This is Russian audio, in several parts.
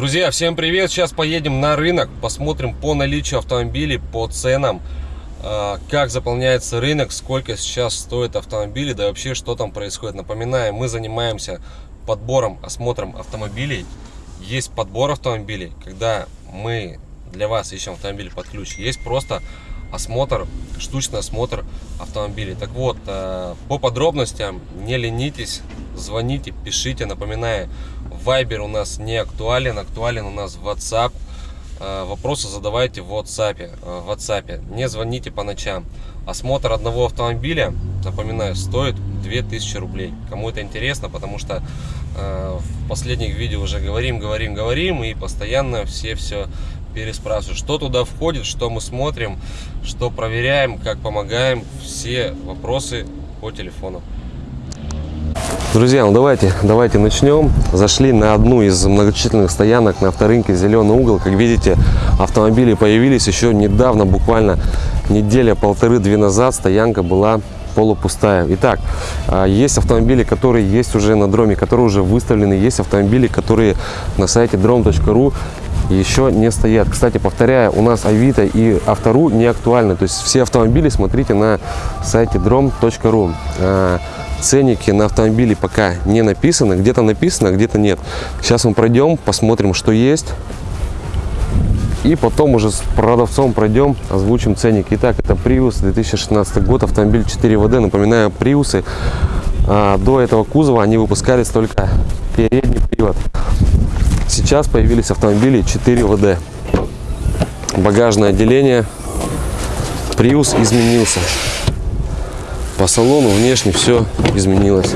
Друзья, всем привет! Сейчас поедем на рынок, посмотрим по наличию автомобилей, по ценам, а, как заполняется рынок, сколько сейчас стоит автомобили, да вообще что там происходит. Напоминаю, мы занимаемся подбором, осмотром автомобилей. Есть подбор автомобилей, когда мы для вас ищем автомобиль под ключ. Есть просто осмотр, штучный осмотр автомобилей. Так вот, а, по подробностям не ленитесь, звоните, пишите. Напоминаю, Вайбер у нас не актуален, актуален у нас WhatsApp. Э, вопросы задавайте в WhatsApp. Э, в WhatsApp. Не звоните по ночам. Осмотр одного автомобиля, напоминаю, стоит 2000 рублей. Кому это интересно, потому что э, в последних видео уже говорим, говорим, говорим, и постоянно все все переспрашивают, что туда входит, что мы смотрим, что проверяем, как помогаем. Все вопросы по телефону. Друзья, ну давайте, давайте начнем. Зашли на одну из многочисленных стоянок на авторынке «Зеленый угол». Как видите, автомобили появились еще недавно, буквально неделя-полторы-две назад. Стоянка была полупустая. Итак, а, есть автомобили, которые есть уже на дроме, которые уже выставлены. Есть автомобили, которые на сайте drom.ru еще не стоят. Кстати, повторяю, у нас Авито и Автору не актуальны. То есть все автомобили смотрите на сайте drom.ru. Ценники на автомобиле пока не написаны. Где-то написано, где-то нет. Сейчас мы пройдем, посмотрим, что есть. И потом уже с продавцом пройдем, озвучим ценник. Итак, это Prius 2016 год, автомобиль 4 ВД. Напоминаю, Приусы а, до этого кузова они выпускались только передний привод. Сейчас появились автомобили 4 ВД. Багажное отделение. Prius изменился. По салону внешне все изменилось.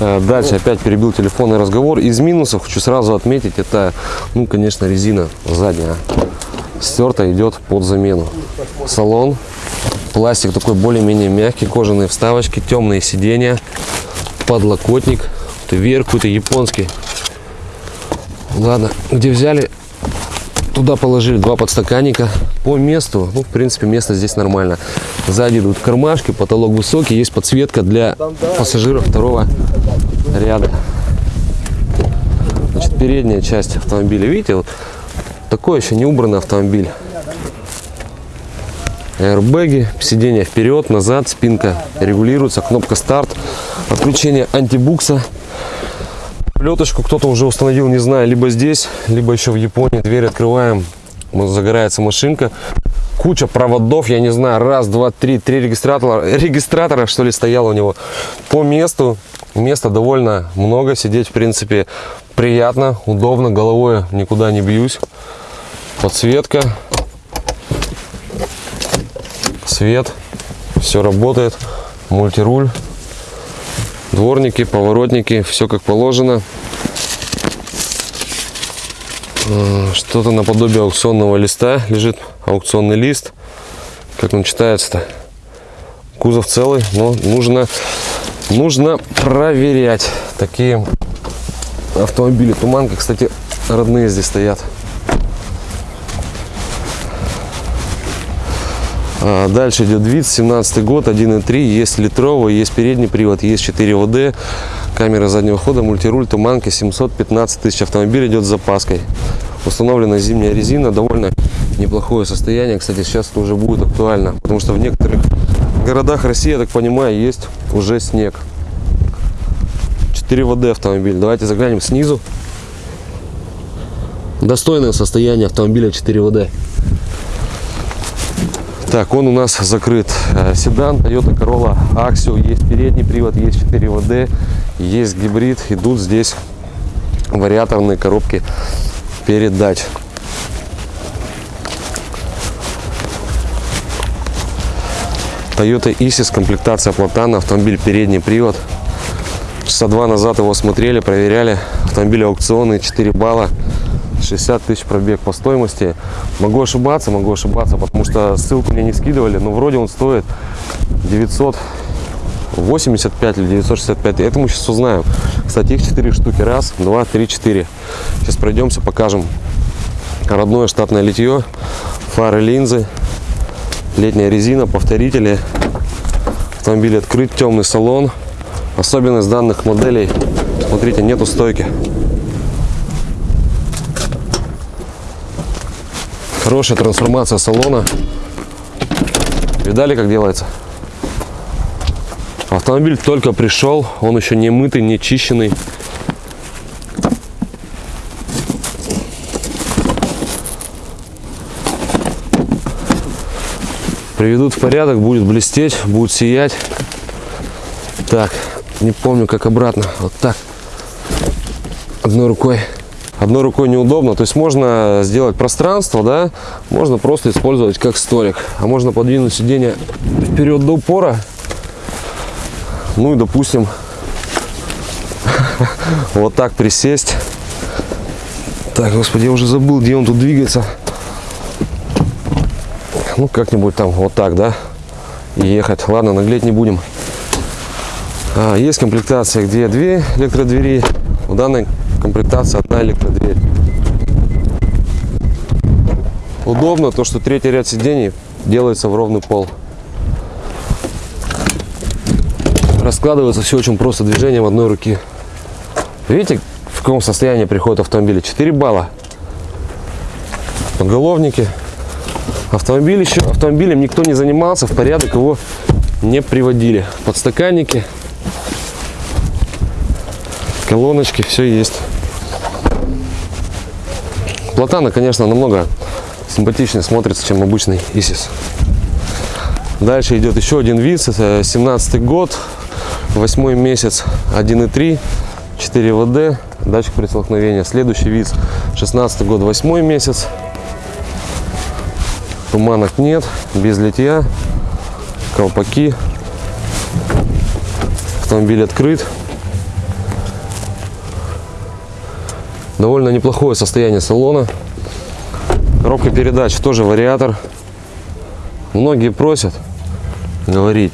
Э, дальше опять перебил телефонный разговор. Из минусов хочу сразу отметить, это, ну, конечно, резина задняя. Стерта идет под замену. Салон, пластик такой более-менее мягкий, кожаные вставочки, темные сиденья, подлокотник, вверх какой-то японский. Ладно, где взяли, Туда положили два подстаканника. По месту, ну, в принципе, место здесь нормально. Сзади идут кармашки, потолок высокий, есть подсветка для пассажиров второго ряда. Значит, передняя часть автомобиля, видите, вот такой еще не убранный автомобиль. Аэрбэги, сиденье вперед, назад, спинка регулируется, кнопка старт, отключение антибукса. Плеточку кто-то уже установил, не знаю, либо здесь, либо еще в Японии. Дверь открываем, загорается машинка. Куча проводов, я не знаю, раз, два, три, три регистратора, регистратора, что ли, стояло у него. По месту, места довольно много, сидеть, в принципе, приятно, удобно, головой никуда не бьюсь. Подсветка, свет, все работает, мультируль дворники, поворотники, все как положено. А, что-то наподобие аукционного листа лежит, аукционный лист. Как он читается-то? Кузов целый, но нужно, нужно проверять такие автомобили. Туманка, кстати, родные здесь стоят. Дальше идет вид, 17 год, 1.3, есть литровый, есть передний привод, есть 4 ОД, камера заднего хода, мультируль, туманка, 715 тысяч, автомобиль идет с запаской. Установлена зимняя резина, довольно неплохое состояние, кстати, сейчас это уже будет актуально, потому что в некоторых городах России, я так понимаю, есть уже снег. 4 ВД автомобиль, давайте заглянем снизу. Достойное состояние автомобиля 4 ВД. Так, он у нас закрыт. Э, седан Toyota Corolla Axio. Есть передний привод, есть 4 ВД, есть гибрид. Идут здесь вариаторные коробки передач. Toyota Isis, комплектация платана, автомобиль передний привод. Часа два назад его смотрели, проверяли. Автомобиль аукционный, 4 балла. 60 тысяч пробег по стоимости. Могу ошибаться, могу ошибаться, потому что ссылку мне не скидывали, но вроде он стоит 985 или 965. Это мы сейчас узнаем. Кстати, их 4 штуки. Раз, два, три, четыре. Сейчас пройдемся, покажем. Родное штатное литье, фары, линзы, летняя резина, повторители. Автомобиль открыт, темный салон. Особенность данных моделей Смотрите, нету стойки. Хорошая трансформация салона. Видали, как делается? Автомобиль только пришел, он еще не мытый, не чищенный. Приведут в порядок, будет блестеть, будет сиять. Так, не помню, как обратно. Вот так. Одной рукой. Одной рукой неудобно. То есть можно сделать пространство, да, можно просто использовать как столик. А можно подвинуть сиденье вперед до упора. Ну и, допустим, вот так присесть. Так, господи, я уже забыл, где он тут двигается. Ну, как-нибудь там вот так, да, и ехать. Ладно, наглеть не будем. А, есть комплектация, где две электродвери. В данной комплектации одна электродверь. Удобно то, что третий ряд сидений делается в ровный пол. Раскладывается все очень просто движением одной руки. Видите, в каком состоянии приходит автомобиль? 4 балла. Подголовники. Автомобиль еще автомобилем никто не занимался, в порядок его не приводили. Подстаканники, колоночки, все есть. Платана, конечно, намного симпатичнее смотрится, чем обычный Исис. Дальше идет еще один вид, это 17 год, восьмой месяц, 1.3, 4 ВД, датчик при столкновении. Следующий вид, 16 год, восьмой месяц, туманок нет, без литья, колпаки, автомобиль открыт. Довольно неплохое состояние салона. Коробка передач тоже вариатор. Многие просят говорить.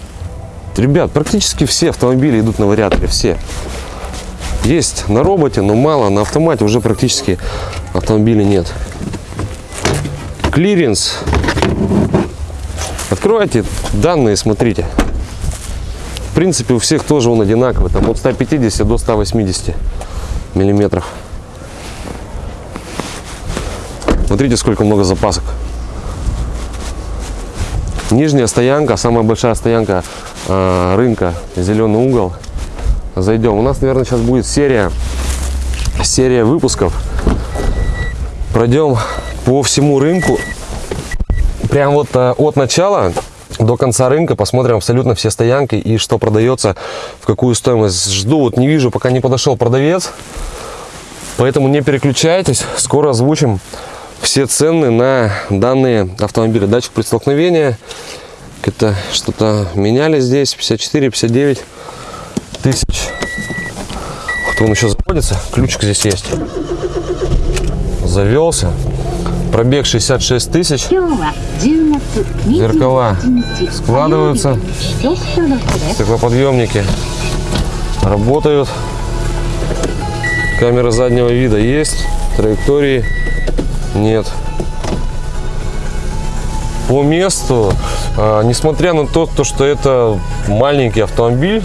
Ребят, практически все автомобили идут на вариаторе, все. Есть на роботе, но мало, на автомате уже практически автомобилей нет. Клиренс. Откройте данные, смотрите. В принципе, у всех тоже он одинаковый, там от 150 до 180 миллиметров. Смотрите, сколько много запасок. Нижняя стоянка, самая большая стоянка э, рынка, зеленый угол. Зайдем. У нас, наверное, сейчас будет серия, серия выпусков. Пройдем по всему рынку. Прям вот э, от начала до конца рынка посмотрим абсолютно все стоянки и что продается, в какую стоимость. Жду, вот не вижу, пока не подошел продавец. Поэтому не переключайтесь, скоро озвучим все цены на данные автомобили. Датчик при столкновении. Это что-то меняли здесь. 54, 59 тысяч. Вот он еще заводится. Ключик здесь есть. Завелся. Пробег 66 тысяч. Зеркала складываются. Стеклоподъемники работают. Камера заднего вида есть. Траектории нет. По месту, а, несмотря на то, то, что это маленький автомобиль,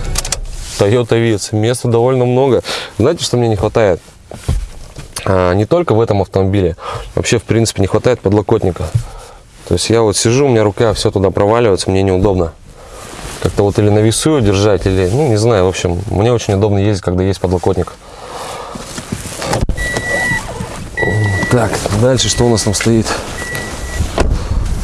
Toyota Vitz, места довольно много. Знаете, что мне не хватает? А, не только в этом автомобиле, вообще, в принципе, не хватает подлокотника. То есть я вот сижу, у меня рука все туда проваливается, мне неудобно. Как-то вот или на весу ее держать, или, ну, не знаю, в общем, мне очень удобно ездить, когда есть подлокотник. Так, дальше что у нас там стоит?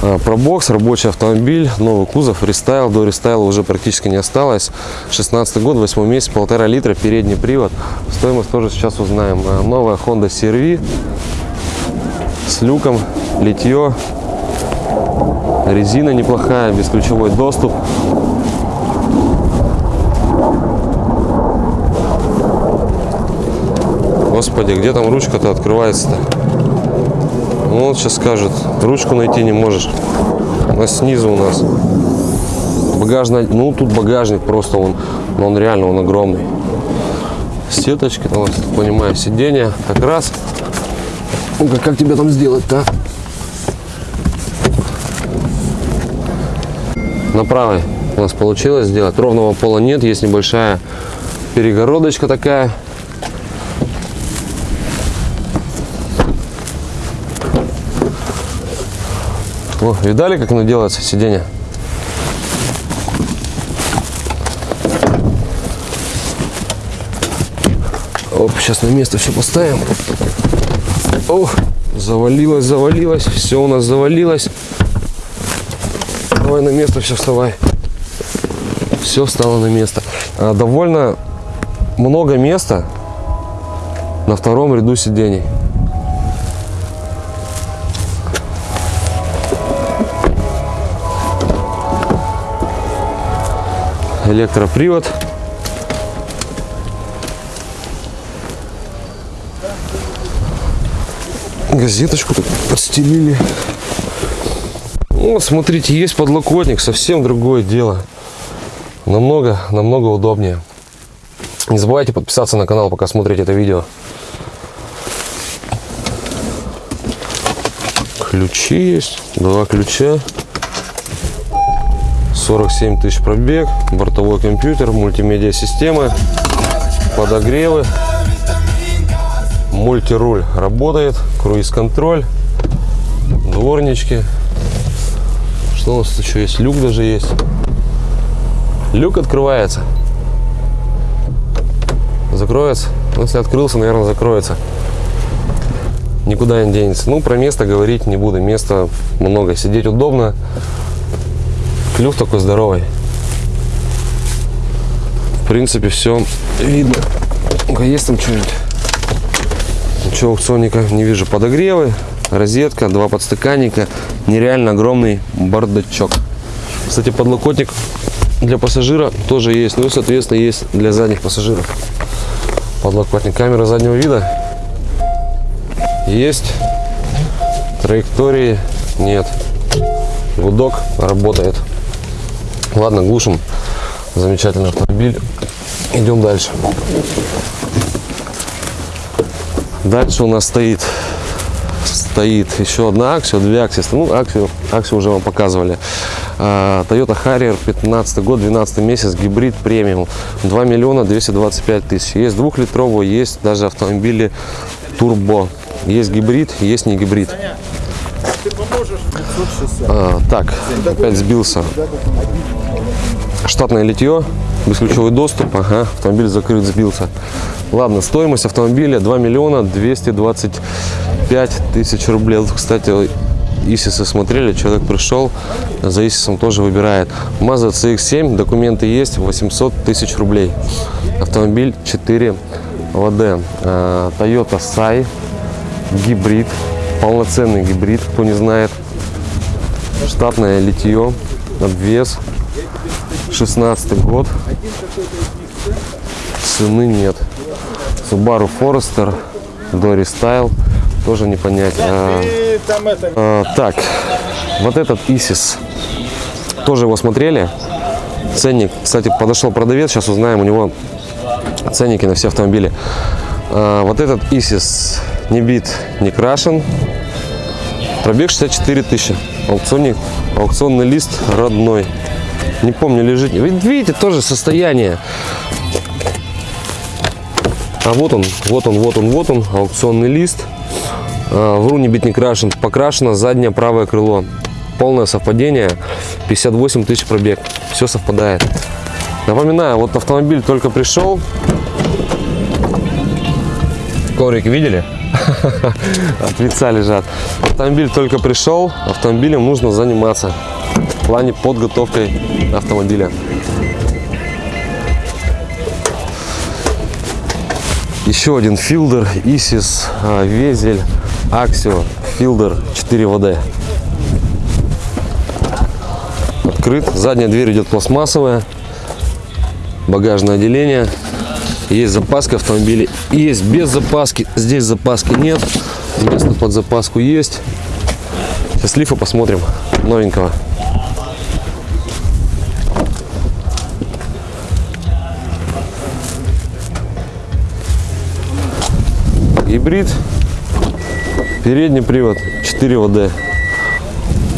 А, Probox, рабочий автомобиль, новый кузов, рестайл. До рестайла уже практически не осталось. 16 год, 8 месяц, полтора литра, передний привод. Стоимость тоже сейчас узнаем. А, Новая Honda CR-V с люком, литье. Резина неплохая, бесключевой доступ. Господи, где там ручка-то открывается-то? Ну, вот сейчас скажет, ручку найти не можешь. Она снизу у нас. Багажный, ну тут багажник просто он, но он реально он огромный. Сеточки, вот, понимаю, сиденье как раз. Ну как, как тебе там сделать-то? На правой у нас получилось сделать. Ровного пола нет, есть небольшая перегородочка такая О, видали, как оно делается, сиденье? Оп, сейчас на место все поставим. О, завалилось, завалилось. Все у нас завалилось. Давай на место все вставай. Все встало на место. А, довольно много места на втором ряду сидений. Электропривод. Газеточку тут подстелили. Вот, смотрите, есть подлокотник, совсем другое дело. Намного, намного удобнее. Не забывайте подписаться на канал, пока смотрите это видео. Ключи есть, два ключа. 47 тысяч пробег, бортовой компьютер, мультимедиа система, подогревы, мультируль работает, круиз-контроль, дворнички. Что у нас еще есть? Люк даже есть. Люк открывается. Закроется. Ну, если открылся, наверное, закроется. Никуда не денется. Ну, про место говорить не буду. Места много. Сидеть удобно. Клюв такой здоровый. В принципе, все видно. Ну-ка, есть там что-нибудь? Ничего аукционника не вижу. Подогревы, розетка, два подстаканника. Нереально огромный бардачок. Кстати, подлокотник для пассажира тоже есть. Ну и, соответственно, есть для задних пассажиров. Подлокотник. Камера заднего вида есть. Траектории нет. Гудок работает. Ладно, глушим. Замечательный автомобиль. Идем дальше. Дальше у нас стоит стоит еще одна аксия, две аксии. Ну, аксию, аксию уже вам показывали. А, Toyota Harrier, 15 год, 12 месяц, гибрид премиум. 2 миллиона 225 тысяч. Есть двухлитровый, есть даже автомобили турбо. Есть гибрид, есть не гибрид. А, так, опять сбился. Штатное литье, бесключевой доступ. Ага, автомобиль закрыт, сбился. Ладно, стоимость автомобиля 2 миллиона 225 тысяч рублей. Кстати, ИСИСы смотрели, человек пришел, за ИСИСом тоже выбирает. Mazda CX-7, документы есть, 800 тысяч рублей. Автомобиль 4 ВД. А, Toyota Sai, гибрид, полноценный гибрид, кто не знает. Штатное литье, обвес, 16 год. Цены нет. Subaru Forester, Dory Style, тоже не понять. А, а, так, вот этот Isis, тоже его смотрели. Ценник, кстати, подошел продавец, сейчас узнаем у него ценники на все автомобили. А, вот этот Isis не бит, не крашен. Пробег 64 тысячи. Аукционник, аукционный лист родной. Не помню, лежит. Видите, тоже состояние. А вот он, вот он, вот он, вот он, аукционный лист. А, вру, не бит, не крашен. Покрашено заднее правое крыло. Полное совпадение. 58 тысяч пробег. Все совпадает. Напоминаю, вот автомобиль только пришел. Коврики видели? От лица лежат. Автомобиль только пришел, автомобилем нужно заниматься в плане подготовкой автомобиля. Еще один филдер, Исис, а, Везель, Аксио, филдер 4 ВД. Открыт, задняя дверь идет пластмассовая, багажное отделение. Есть запаска автомобиля, есть без запаски. Здесь запаски нет, место под запаску есть. Сейчас лифа посмотрим новенького. Гибрид, передний привод, 4 ВД.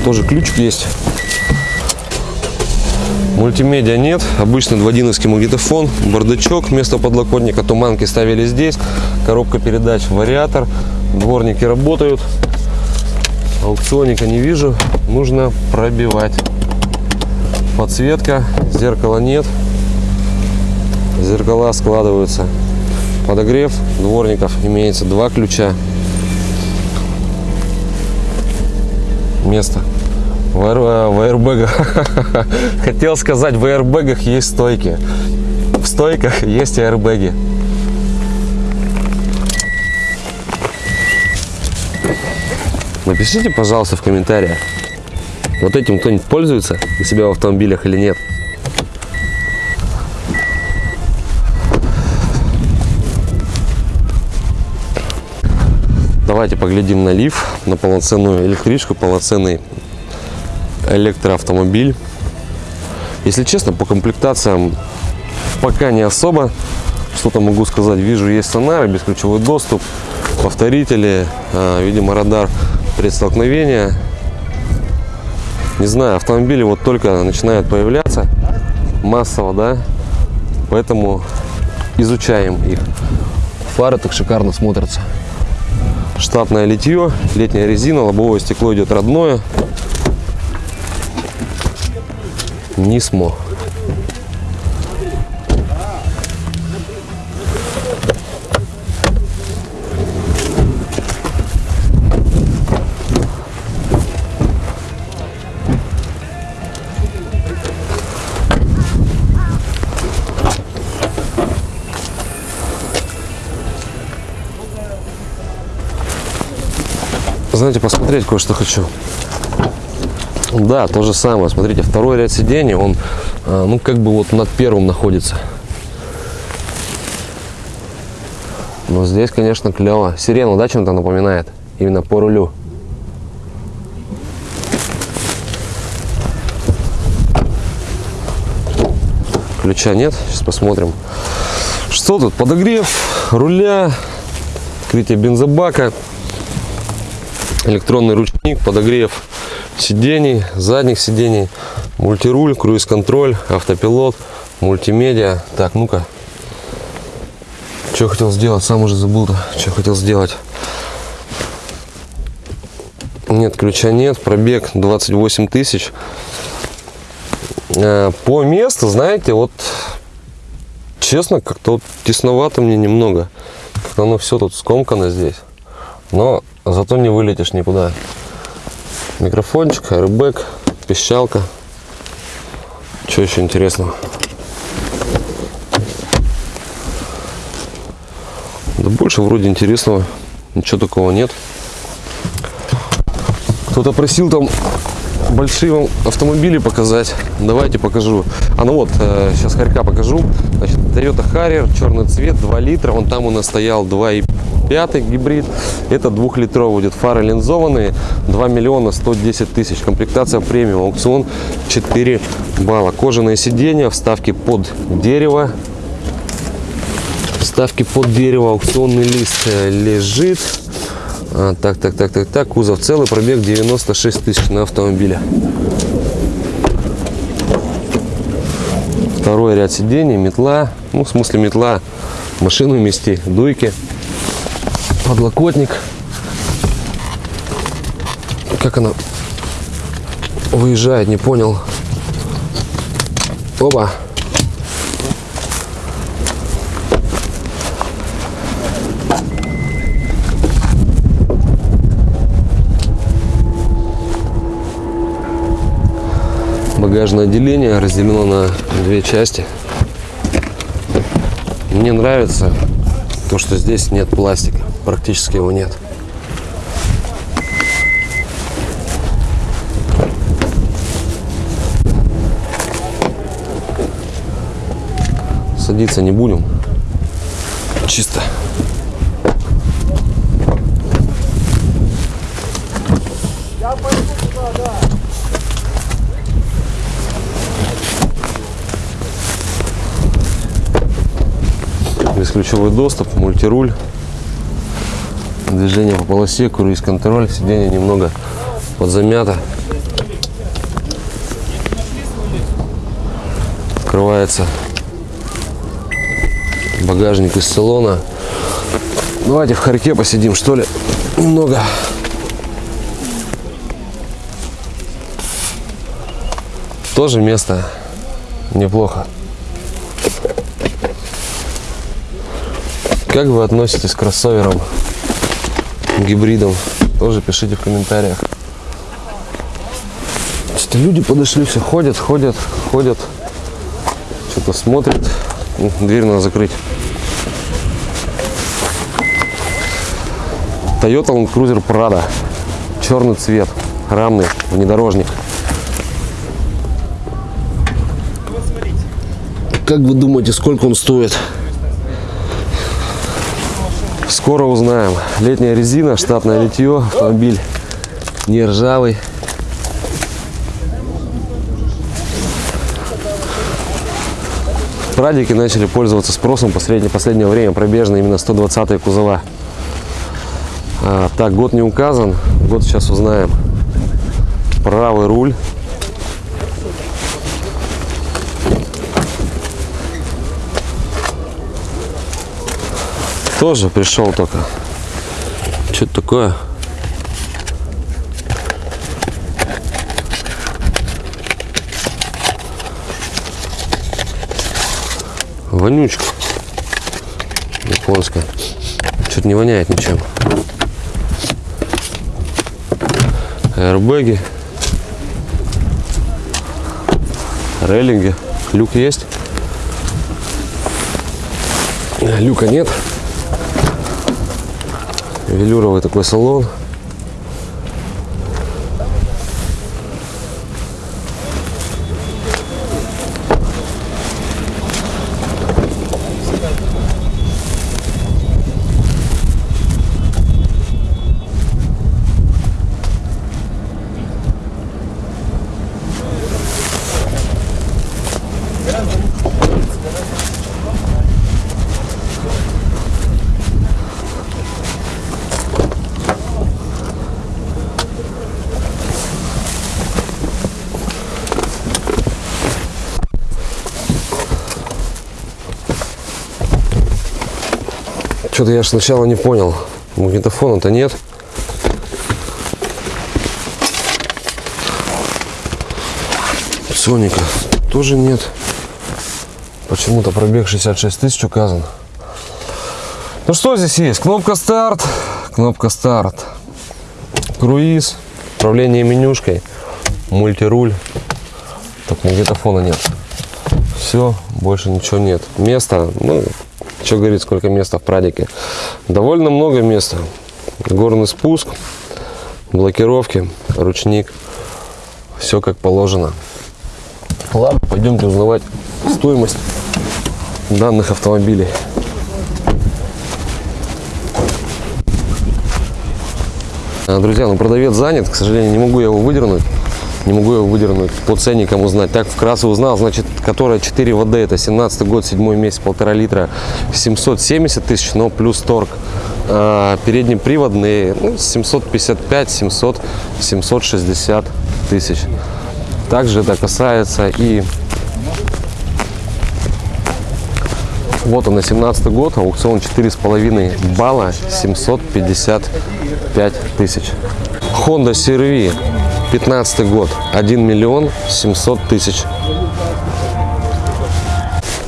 Тоже ключик есть. Мультимедиа нет, обычный дводиновский магнитофон, бардачок вместо подлокотника, туманки ставили здесь, коробка передач, вариатор, дворники работают. Аукционника не вижу. Нужно пробивать. Подсветка. Зеркала нет. Зеркала складываются. Подогрев дворников имеется два ключа. Место. В, аэр- в аэрбэгах. Хотел сказать, в аэрбэгах есть стойки. В стойках есть аэрбэги. Напишите, пожалуйста, в комментариях, вот этим кто-нибудь пользуется у себя в автомобилях или нет. Давайте поглядим на лиф, на полноценную электричку, полноценный электроавтомобиль. Если честно, по комплектациям пока не особо. Что-то могу сказать. Вижу, есть сонары, бесключевой доступ, повторители, а, видимо, радар предстолкновения. Не знаю, автомобили вот только начинают появляться массово, да, поэтому изучаем их. Фары так шикарно смотрятся. Штатное литье, летняя резина, лобовое стекло идет родное. Нисмо. Знаете, посмотреть кое-что хочу. Да, то же самое. Смотрите, второй ряд сидений, он, а, ну, как бы вот над первым находится. Но здесь, конечно, клево. Сирена, да, чем-то напоминает? Именно по рулю. Ключа нет. Сейчас посмотрим. Что тут? Подогрев руля, открытие бензобака, электронный ручник, подогрев сидений, задних сидений, мультируль, круиз-контроль, автопилот, мультимедиа. Так, ну-ка. Что хотел сделать? Сам уже забыл-то, что хотел сделать. Нет, ключа нет, пробег 28 тысяч. Э, По месту, знаете, вот честно, как-то вот тесновато мне немного. Как-то оно все тут скомкано здесь. Но зато не вылетишь никуда. Микрофончик, аэрбэк, пищалка. Что еще интересного? Да больше вроде интересного. Ничего такого нет. Кто-то просил там большие вам автомобили показать. Давайте покажу. А ну вот, э, сейчас хорька покажу. Значит, Toyota Harrier, черный цвет, 2 литра. Вон там у нас стоял 2,5 гибрид. Это двухлитровый будет. Фары линзованные. 2 миллиона 110 тысяч. Комплектация премиум. Аукцион 4 балла. Кожаные сиденья, вставки под дерево. Вставки под дерево. Аукционный лист э, лежит. А, так, так, так, так, так. Кузов целый, пробег 96 тысяч на автомобиле. Второй ряд сидений, метла. Ну, в смысле метла. Машину вместе, дуйки. Подлокотник. Как она выезжает, не понял. Оба. багажное отделение разделено на две части. Мне нравится то, что здесь нет пластика, практически его нет. Садиться не будем. Чисто. бесключевой доступ, мультируль, движение по полосе, круиз-контроль, сиденье немного подзамято. Открывается багажник из салона. Давайте в харьке посидим, что ли, немного. Тоже место неплохо. Как вы относитесь к кроссоверам гибридам? Тоже пишите в комментариях. Что-то люди подошли, все ходят, ходят, ходят. Что-то смотрят. Ну, Дверь надо закрыть. Toyota Land Cruiser Prado. Черный цвет. Рамный внедорожник. Как вы думаете, сколько он стоит? Скоро узнаем. Летняя резина, штатное литье, автомобиль не ржавый. Прадики начали пользоваться спросом последнее, последнее время пробежные именно 120 кузова. А, так, год не указан, год сейчас узнаем. Правый руль. Тоже пришел только. Что это такое? Вонючка. Японская. Что-то не воняет ничем. Аэрбэги. Рейлинги. Люк есть? Люка нет. Велюровый такой салон. Что-то я сначала не понял. Магнитофона-то нет. Соника тоже нет. Почему-то пробег 66 тысяч указан. Ну что здесь есть? Кнопка старт, кнопка старт, круиз, управление менюшкой, мультируль. Так магнитофона нет. Все, больше ничего нет. Место, ну, что говорит, сколько места в прадике. Довольно много места. Горный спуск, блокировки, ручник. Все как положено. Ладно, пойдемте узнавать стоимость данных автомобилей. Друзья, ну продавец занят, к сожалению, не могу его выдернуть. Не могу его выдернуть по ценникам узнать. Так вкратце узнал, значит, которая 4 ВД, это 17 год, 7 месяц, полтора литра, 770 тысяч, но плюс торг. А, переднеприводные, ну, 755, 700, 760 тысяч. Также это касается и вот он на 17 год, аукцион 4,5 балла, 755 тысяч. Honda CR-V, 15 год, 1 миллион 700 тысяч.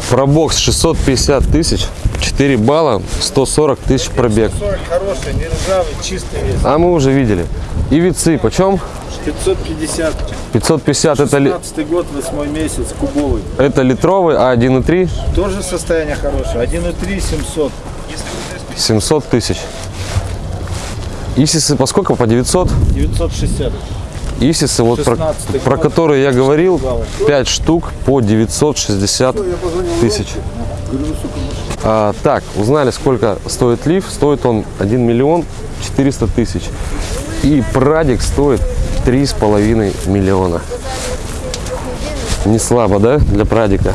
Пробокс 650 тысяч, 4 балла, 140 тысяч пробег. 40 хороший, не ржавый, чистый весь. А мы уже видели. И вицы почем? 550. 550 это, ли- 15 год, 8 месяц, кубовый. это литровый, а 1,3 Тоже состояние хорошее. 1,3 700. 700 тысяч. Исисы по сколько? По 900? 960. Исисы, вот про, 16-й про которые я говорил, баллов. 5 штук по 960 тысяч. А, так, узнали, сколько стоит лиф. Стоит он 1 миллион 400 тысяч. И прадик стоит 3,5 миллиона. Не слабо, да, для прадика?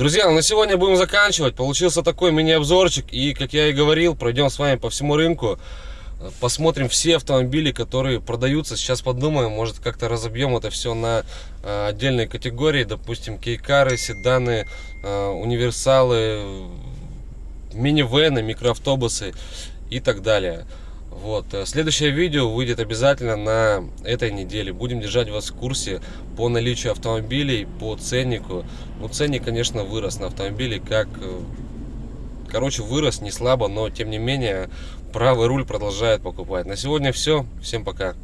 Друзья, ну на сегодня будем заканчивать. Получился такой мини-обзорчик. И, как я и говорил, пройдем с вами по всему рынку. Посмотрим все автомобили, которые продаются. Сейчас подумаем, может как-то разобьем это все на э, отдельные категории. Допустим, кейкары, седаны, э, универсалы, минивены, микроавтобусы и так далее. Вот. э, Следующее видео выйдет обязательно на этой неделе. Будем держать вас в курсе по наличию автомобилей, по ценнику. Ну, ценник, конечно, вырос на автомобили, как... э, Короче, вырос не слабо, но тем не менее правый руль продолжает покупать. На сегодня все. Всем пока.